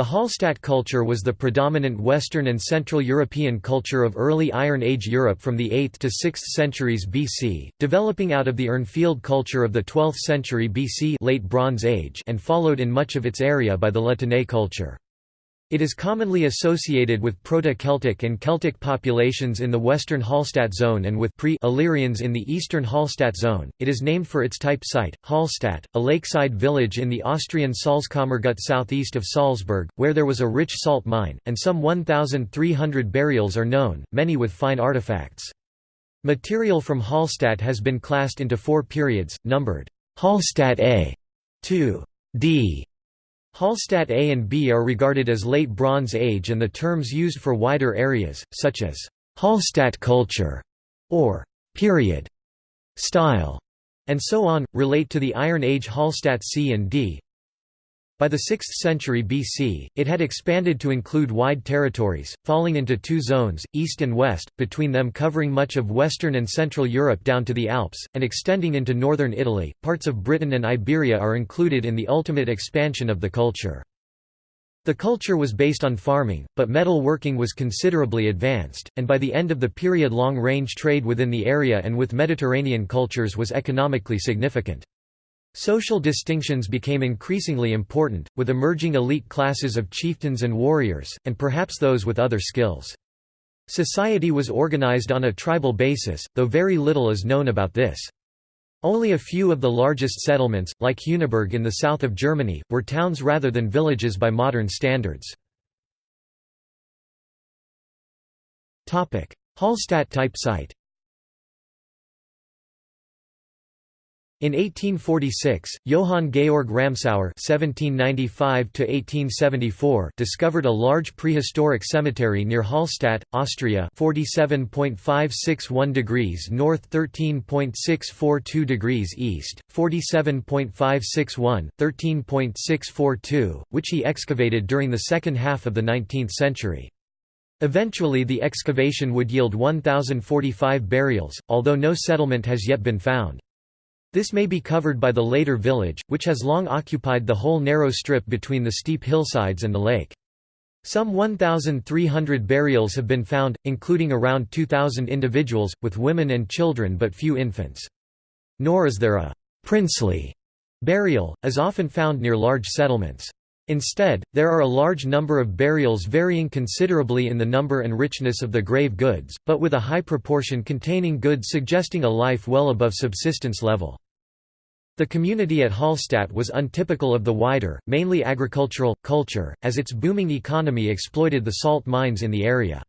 The Hallstatt culture was the predominant Western and Central European culture of early Iron Age Europe from the 8th to 6th centuries BC, developing out of the Urnfield culture of the 12th century BC late Bronze Age and followed in much of its area by the La Tène culture. It is commonly associated with Proto-Celtic and Celtic populations in the western Hallstatt zone and with pre-Illyrians in the eastern Hallstatt zone. It is named for its type site, Hallstatt, a lakeside village in the Austrian Salzkammergut southeast of Salzburg, where there was a rich salt mine, and some 1,300 burials are known, many with fine artifacts. Material from Hallstatt has been classed into four periods, numbered Hallstatt A, 2 D, Hallstatt A and B are regarded as Late Bronze Age and the terms used for wider areas, such as Hallstatt culture or period, style, and so on, relate to the Iron Age Hallstatt C and D. By the 6th century BC, it had expanded to include wide territories, falling into two zones, east and west, between them covering much of western and central Europe down to the Alps, and extending into northern Italy. Parts of Britain and Iberia are included in the ultimate expansion of the culture. The culture was based on farming, but metal working was considerably advanced, and by the end of the period long-range trade within the area and with Mediterranean cultures was economically significant. Social distinctions became increasingly important, with emerging elite classes of chieftains and warriors, and perhaps those with other skills. Society was organized on a tribal basis, though very little is known about this. Only a few of the largest settlements, like Heuneburg in the south of Germany, were towns rather than villages by modern standards. Hallstatt type site In 1846, Johann Georg Ramsauer (1795–1874) discovered a large prehistoric cemetery near Hallstatt, Austria, 47.561 degrees north, 13.642 degrees east, 47.561, 13.642, which he excavated during the second half of the 19th century. Eventually, the excavation would yield 1,045 burials, although no settlement has yet been found. This may be covered by the later village, which has long occupied the whole narrow strip between the steep hillsides and the lake. Some 1,300 burials have been found, including around 2,000 individuals, with women and children but few infants. Nor is there a «princely» burial, as often found near large settlements. Instead, there are a large number of burials varying considerably in the number and richness of the grave goods, but with a high proportion containing goods suggesting a life well above subsistence level. The community at Hallstatt was untypical of the wider, mainly agricultural, culture, as its booming economy exploited the salt mines in the area.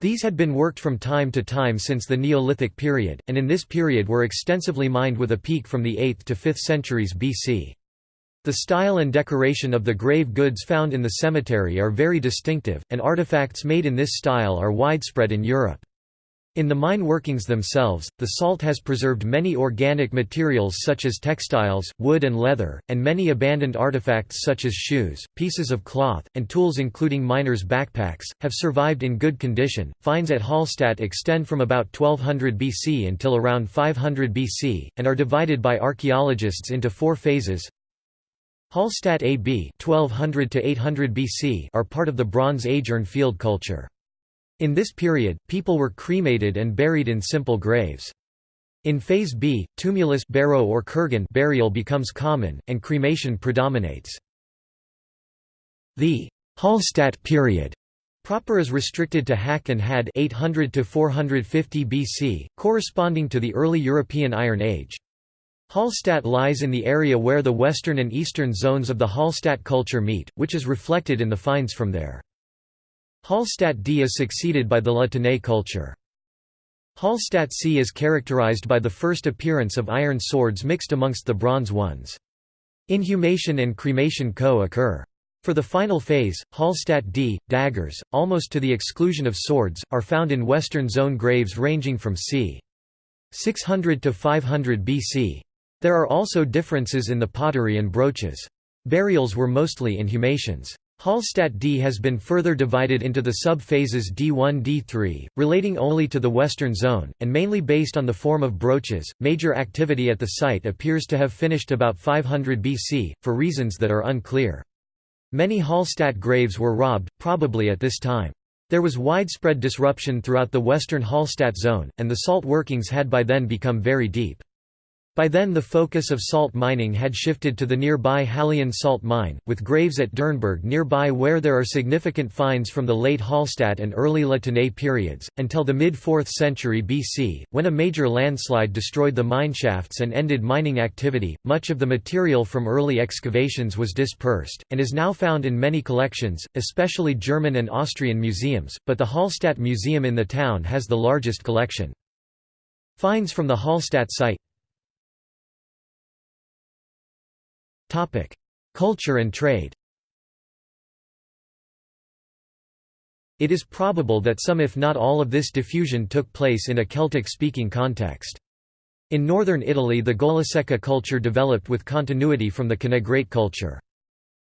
These had been worked from time to time since the Neolithic period, and in this period were extensively mined with a peak from the 8th to 5th centuries BC. The style and decoration of the grave goods found in the cemetery are very distinctive, and artifacts made in this style are widespread in Europe. In the mine workings themselves, the salt has preserved many organic materials such as textiles, wood and leather, and many abandoned artifacts such as shoes, pieces of cloth, and tools including miners' backpacks, have survived in good condition. Finds at Hallstatt extend from about 1200 BC until around 500 BC, and are divided by archaeologists into four phases Hallstatt AB 1200 to 800 BC are part of the Bronze Age urn field culture. In this period, people were cremated and buried in simple graves. In Phase B, tumulus barrow or kurgan burial becomes common, and cremation predominates. The Hallstatt period proper is restricted to HaC and HaD 800 to 450 BC, corresponding to the early European Iron Age. Hallstatt lies in the area where the western and eastern zones of the Hallstatt culture meet, which is reflected in the finds from there. Hallstatt D is succeeded by the La Tène culture. Hallstatt C is characterized by the first appearance of iron swords mixed amongst the bronze ones. Inhumation and cremation co-occur. For the final phase, Hallstatt D, daggers, almost to the exclusion of swords, are found in western zone graves ranging from c. 600 to 500 BC. There are also differences in the pottery and brooches. Burials were mostly inhumations. Hallstatt D has been further divided into the sub-phases D1-D3, relating only to the western zone, and mainly based on the form of brooches. Major activity at the site appears to have finished about 500 BC, for reasons that are unclear. Many Hallstatt graves were robbed, probably at this time. There was widespread disruption throughout the western Hallstatt zone, and the salt workings had by then become very deep. By then the focus of salt mining had shifted to the nearby Hallein salt mine, with graves at Dürrnberg nearby where there are significant finds from the late Hallstatt and early La Tène periods, until the mid-4th century BC, when a major landslide destroyed the mineshafts and ended mining activity. Much of the material from early excavations was dispersed, and is now found in many collections, especially German and Austrian museums, but the Hallstatt Museum in the town has the largest collection. Finds from the Hallstatt site Culture and trade It is probable that some if not all of this diffusion took place in a Celtic-speaking context. In northern Italy the Golasecca culture developed with continuity from the Canegrate culture.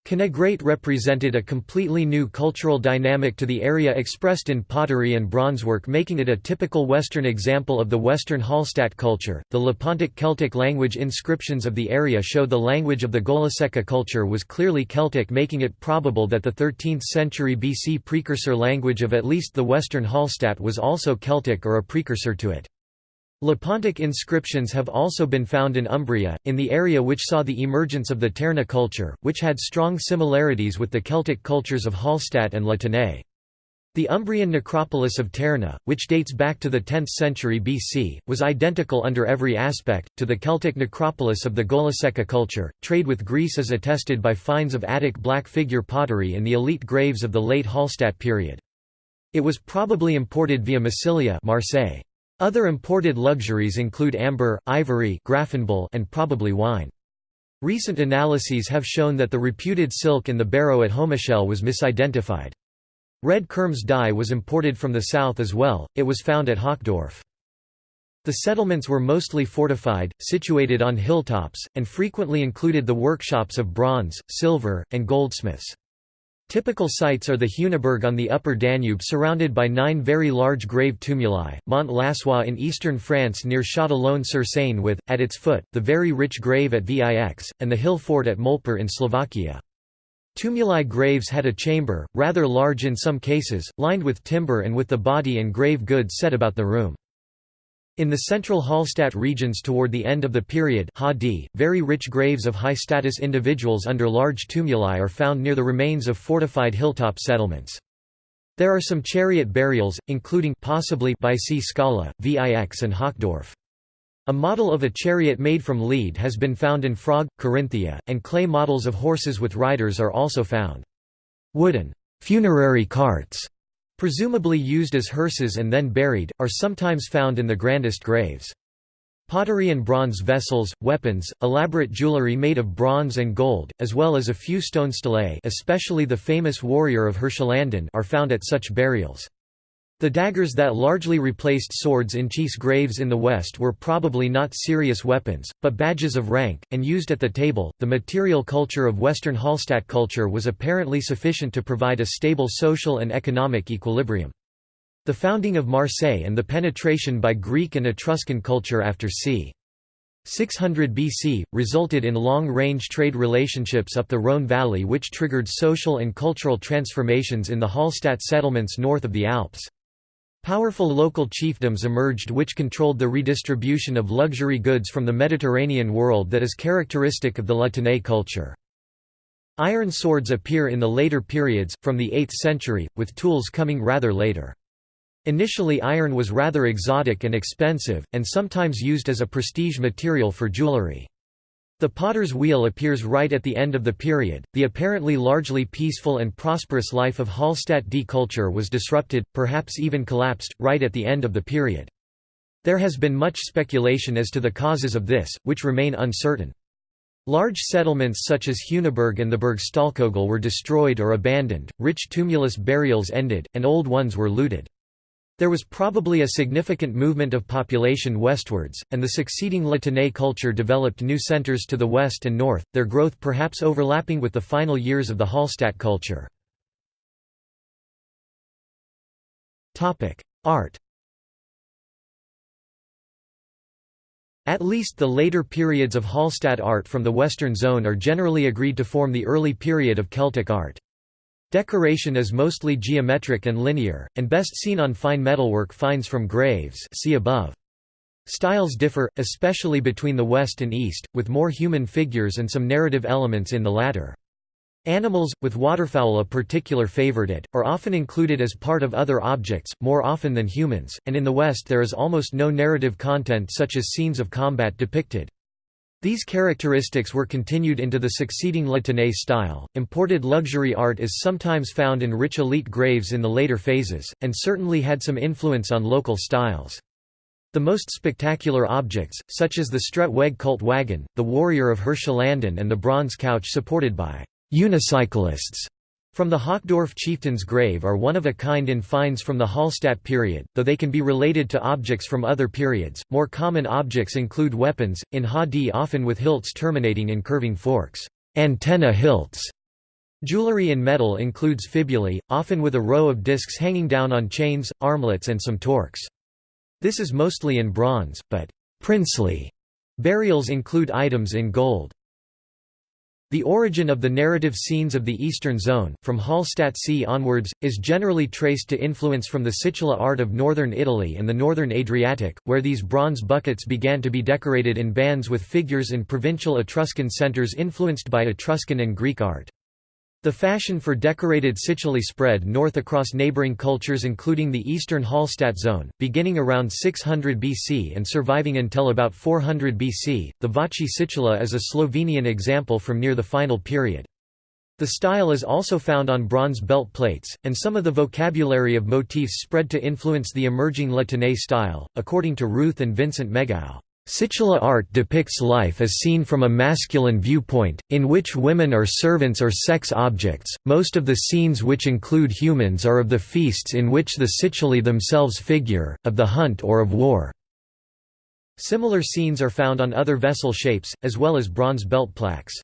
Canegrate represented a completely new cultural dynamic to the area expressed in pottery and bronzework making it a typical Western example of the Western Hallstatt culture. The Lepontic Celtic language inscriptions of the area show the language of the Golasecca culture was clearly Celtic making it probable that the 13th century BC precursor language of at least the Western Hallstatt was also Celtic or a precursor to it. Lepontic inscriptions have also been found in Umbria, in the area which saw the emergence of the Terni culture, which had strong similarities with the Celtic cultures of Hallstatt and La Tène. The Umbrian necropolis of Terni, which dates back to the 10th century BC, was identical under every aspect, to the Celtic necropolis of the Golasecca culture. Trade with Greece is attested by finds of Attic black figure pottery in the elite graves of the late Hallstatt period. It was probably imported via Massilia Marseille. Other imported luxuries include amber, ivory and probably wine. Recent analyses have shown that the reputed silk in the barrow at Hohmichele was misidentified. Red Kermes dye was imported from the south as well, it was found at Hochdorf. The settlements were mostly fortified, situated on hilltops, and frequently included the workshops of bronze, silver, and goldsmiths. Typical sites are the Heuneburg on the upper Danube surrounded by nine very large grave tumuli, Mont Lassois in eastern France near Châtillon-sur-Seine with, at its foot, the very rich grave at Vix, and the hill fort at Molpír in Slovakia. Tumuli graves had a chamber, rather large in some cases, lined with timber and with the body and grave goods set about the room. In the central Hallstatt regions toward the end of the period very rich graves of high-status individuals under large tumuli are found near the remains of fortified hilltop settlements. There are some chariot burials, including possibly Býčí skála, Vix and Hochdorf. A model of a chariot made from lead has been found in Frög, Carinthia, and clay models of horses with riders are also found. Wooden funerary carts presumably used as hearses and then buried, are sometimes found in the grandest graves. Pottery and bronze vessels, weapons, elaborate jewelry made of bronze and gold, as well as a few stone stelae especially the famous warrior of Hirschlanden are found at such burials. The daggers that largely replaced swords in chiefs' graves in the West were probably not serious weapons, but badges of rank, and used at the table. The material culture of Western Hallstatt culture was apparently sufficient to provide a stable social and economic equilibrium. The founding of Marseille and the penetration by Greek and Etruscan culture after c. 600 BC, resulted in long-range trade relationships up the Rhône valley which triggered social and cultural transformations in the Hallstatt settlements north of the Alps. Powerful local chiefdoms emerged which controlled the redistribution of luxury goods from the Mediterranean world that is characteristic of the La Tène culture. Iron swords appear in the later periods, from the 8th century, with tools coming rather later. Initially iron was rather exotic and expensive, and sometimes used as a prestige material for jewelry. The potter's wheel appears right at the end of the period. The apparently largely peaceful and prosperous life of Hallstatt D culture was disrupted, perhaps even collapsed, right at the end of the period. There has been much speculation as to the causes of this, which remain uncertain. Large settlements such as Heuneburg and the Burgstallkogel were destroyed or abandoned, rich tumulus burials ended, and old ones were looted. There was probably a significant movement of population westwards, and the succeeding La Tène culture developed new centres to the west and north, their growth perhaps overlapping with the final years of the Hallstatt culture. Art At least the later periods of Hallstatt art from the Western Zone are generally agreed to form the early period of Celtic art. Decoration is mostly geometric and linear, and best seen on fine metalwork finds from graves see above. Styles differ, especially between the West and East, with more human figures and some narrative elements in the latter. Animals, with waterfowl a particular favorite, are often included as part of other objects, more often than humans, and in the West there is almost no narrative content such as scenes of combat depicted. These characteristics were continued into the succeeding La Tène style. Imported luxury art is sometimes found in rich elite graves in the later phases, and certainly had some influence on local styles. The most spectacular objects, such as the Strettweg cult wagon, the warrior of Hirschlanden and the bronze couch supported by unicyclists from the Hochdorf chieftain's grave are one of a kind in finds from the Hallstatt period, though they can be related to objects from other periods. More common objects include weapons, in Ha-D often with hilts terminating in curving forks, antenna hilts. Jewelry in metal includes fibulae, often with a row of discs hanging down on chains, armlets and some torques. This is mostly in bronze, but princely burials include items in gold. The origin of the narrative scenes of the Eastern Zone, from Hallstatt C onwards, is generally traced to influence from the situla art of northern Italy and the northern Adriatic, where these bronze buckets began to be decorated in bands with figures in provincial Etruscan centres influenced by Etruscan and Greek art. The fashion for decorated situlae spread north across neighboring cultures including the eastern Hallstatt zone, beginning around 600 BC and surviving until about 400 BC. The Vače situla is a Slovenian example from near the final period. The style is also found on bronze belt plates, and some of the vocabulary of motifs spread to influence the emerging La Tène style, according to Ruth and Vincent Megau. Sicula art depicts life as seen from a masculine viewpoint, in which women are servants or sex objects. Most of the scenes which include humans are of the feasts in which the situlae themselves figure, of the hunt or of war. Similar scenes are found on other vessel shapes, as well as bronze belt plaques.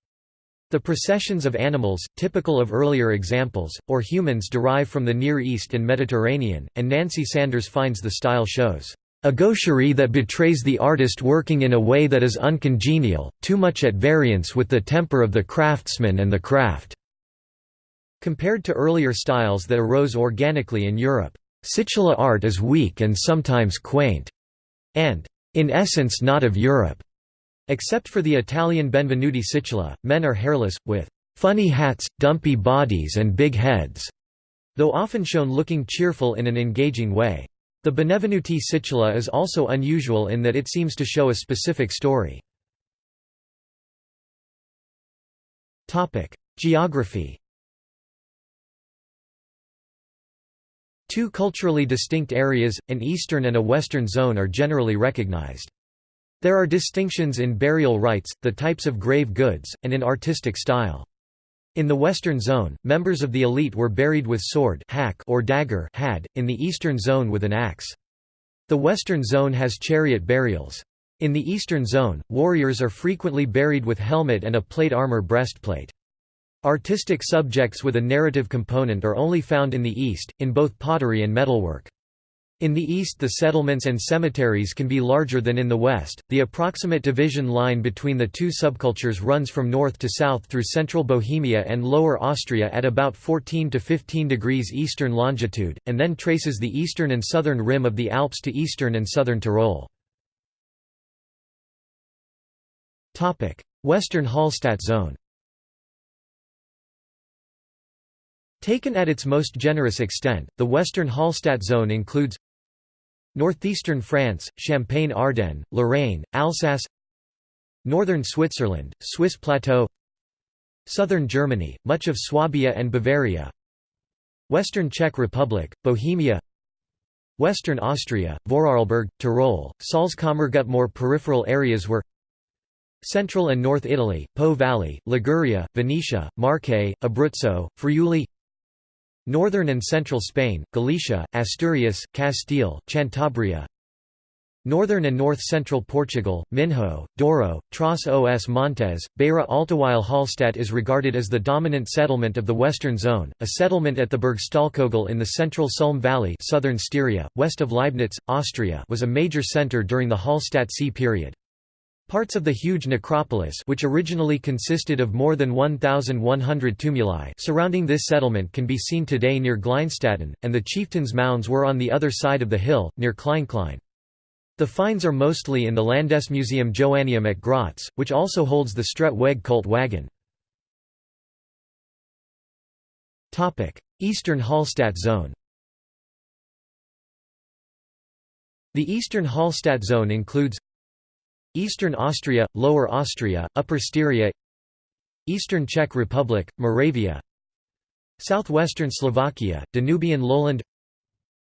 The processions of animals, typical of earlier examples, or humans derive from the Near East and Mediterranean, and Nancy Sandars finds the style shows a gaucherie that betrays the artist working in a way that is uncongenial, too much at variance with the temper of the craftsman and the craft." Compared to earlier styles that arose organically in Europe, situla art is weak and sometimes quaint, and, in essence not of Europe. Except for the Italian Benvenuti situla, men are hairless, with funny hats, dumpy bodies and big heads, though often shown looking cheerful in an engaging way. The Benvenuti situla is also unusual in that it seems to show a specific story. Geography Two culturally distinct areas, an eastern and a western zone are generally recognized. There are distinctions in burial rites, the types of grave goods, and in artistic style. In the Western Zone, members of the elite were buried with sword HaC or dagger HaD, in the Eastern Zone with an axe. The Western Zone has chariot burials. In the Eastern Zone, warriors are frequently buried with helmet and a plate armor breastplate. Artistic subjects with a narrative component are only found in the East, in both pottery and metalwork. In the east the settlements and cemeteries can be larger than in the west. The approximate division line between the two subcultures runs from north to south through central Bohemia and lower Austria at about 14 to 15 degrees eastern longitude, and then traces the eastern and southern rim of the Alps to eastern and southern Tyrol. Topic: Western Hallstatt zone Taken at its most generous extent, the Western Hallstatt zone includes Northeastern France, Champagne-Ardenne, Lorraine, Alsace Northern Switzerland, Swiss Plateau Southern Germany, much of Swabia and Bavaria Western Czech Republic, Bohemia Western Austria, Vorarlberg, Tyrol, Salzkammergut More peripheral areas were Central and North Italy, Po Valley, Liguria, Venetia, Marche, Abruzzo, Friuli Northern and central Spain, Galicia, Asturias, Castile, Cantabria Northern and north-central Portugal, Minho, Douro, Tras os Montes, Beira Alta While Hallstatt is regarded as the dominant settlement of the western zone, a settlement at the Burgstallkogel in the central Sulm Valley southern Styria, west of Leibnitz, Austria was a major centre during the Hallstatt C period. Parts of the huge necropolis which originally consisted of more than 1,100 tumuli surrounding this settlement can be seen today near Gleinstätten, and the chieftains' mounds were on the other side of the hill, near Kleinklein. The finds are mostly in the Landesmuseum Joanneum at Graz, which also holds the Strettweg cult wagon. Eastern Hallstatt zone The Eastern Hallstatt zone includes Eastern Austria, Lower Austria, Upper Styria Eastern Czech Republic, Moravia Southwestern Slovakia, Danubian lowland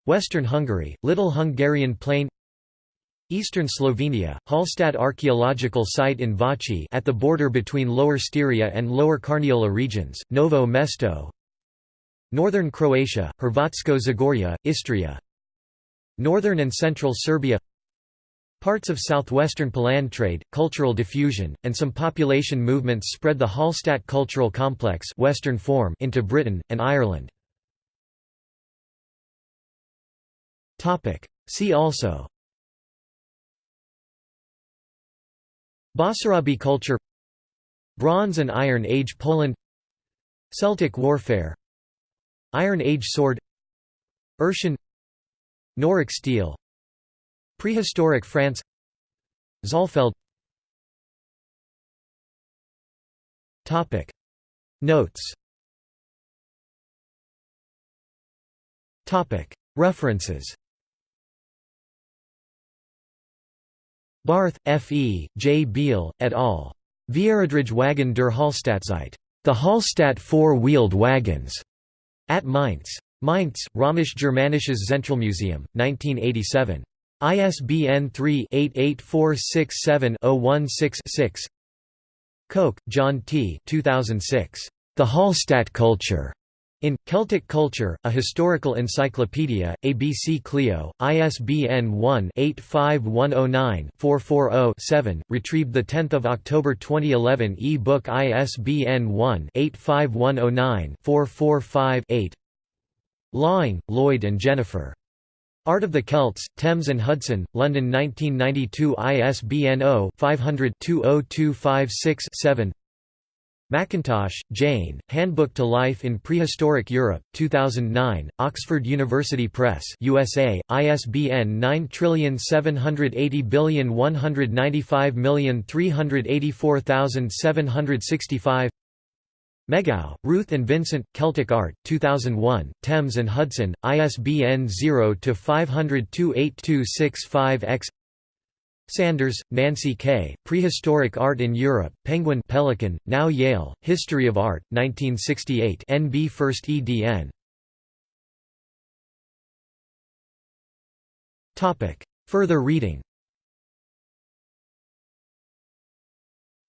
Western Hungary, Little Hungarian Plain Eastern Slovenia, Hallstatt archaeological site in Vače at the border between Lower Styria and Lower Carniola regions, Novo Mesto Northern Croatia, Hrvatsko Zagorje, Istria Northern and central Serbia Parts of southwestern Poland trade, cultural diffusion, and some population movements spread the Hallstatt cultural complex Western form into Britain, and Ireland. See also Basarabi culture Bronze and Iron Age Poland Celtic warfare Iron Age sword Urshan Noric steel Prehistoric France Zollfeld Notes References Barth, F. E., J. Biel, et al. Vierrädrige Wagen der Hallstattzeit. The Hallstatt Four-Wheeled Wagons. At Mainz. Mainz, Römisch Germanisches Zentralmuseum, 1987. ISBN 3-88467-016-6 Koch, John T. 2006. The Hallstatt Culture. In Celtic Culture, a historical encyclopedia, ABC Clio, ISBN 1-85109-440-7, retrieved 10 October 2011 e-book ISBN 1-85109-445-8 Laing, Lloyd and Jennifer. Art of the Celts, Thames and Hudson, London 1992 ISBN 0-500-20256-7 McIntosh, Jane, Handbook to Life in Prehistoric Europe, 2009, Oxford University Press USA, ISBN 9780195384765 Megaw, Ruth and Vincent, Celtic Art, 2001, Thames and Hudson, ISBN 0-500-28265-X Sandars, Nancy K., Prehistoric Art in Europe, Penguin Pelican, now Yale, History of Art, 1968 NB 1st ed. Further reading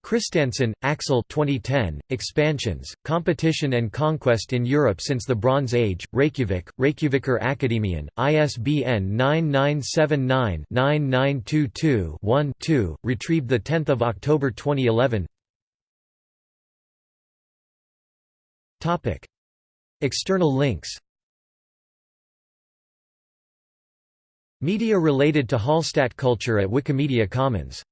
Christensen, Axel 2010, Expansions, Competition and Conquest in Europe Since the Bronze Age, Reykjavik, Reykjaviker Akademien, ISBN 9979-9922-1-2, retrieved 10 October 2011 External links Media related to Hallstatt culture at Wikimedia Commons